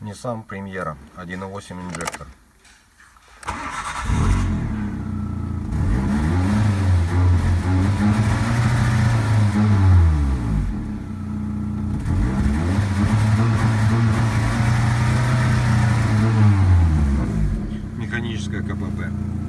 Nissan Премьера 1.8 инжектор. Механическая КПП.